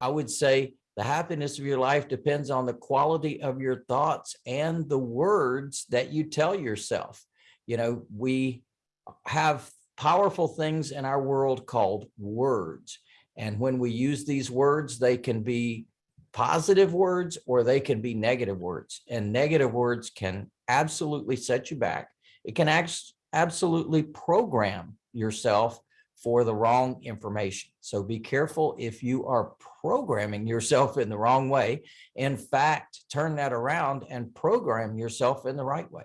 I would say the happiness of your life depends on the quality of your thoughts and the words that you tell yourself. You know, we have powerful things in our world called words. And when we use these words, they can be positive words or they can be negative words. And negative words can absolutely set you back. It can absolutely program yourself for the wrong information. So be careful if you are programming yourself in the wrong way. In fact, turn that around and program yourself in the right way.